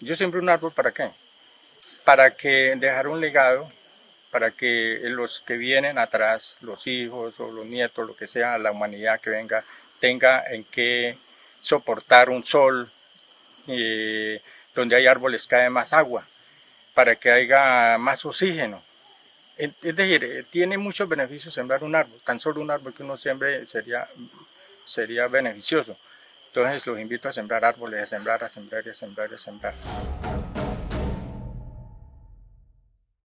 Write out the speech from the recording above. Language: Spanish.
Yo siembro un árbol para qué? Para que dejar un legado, para que los que vienen atrás, los hijos o los nietos, lo que sea, la humanidad que venga, tenga en qué soportar un sol, eh, donde hay árboles cae más agua, para que haya más oxígeno. Es decir, eh, tiene muchos beneficios sembrar un árbol, tan solo un árbol que uno siembre sería, sería beneficioso. Entonces los invito a sembrar árboles, a sembrar, a sembrar, a sembrar, a sembrar.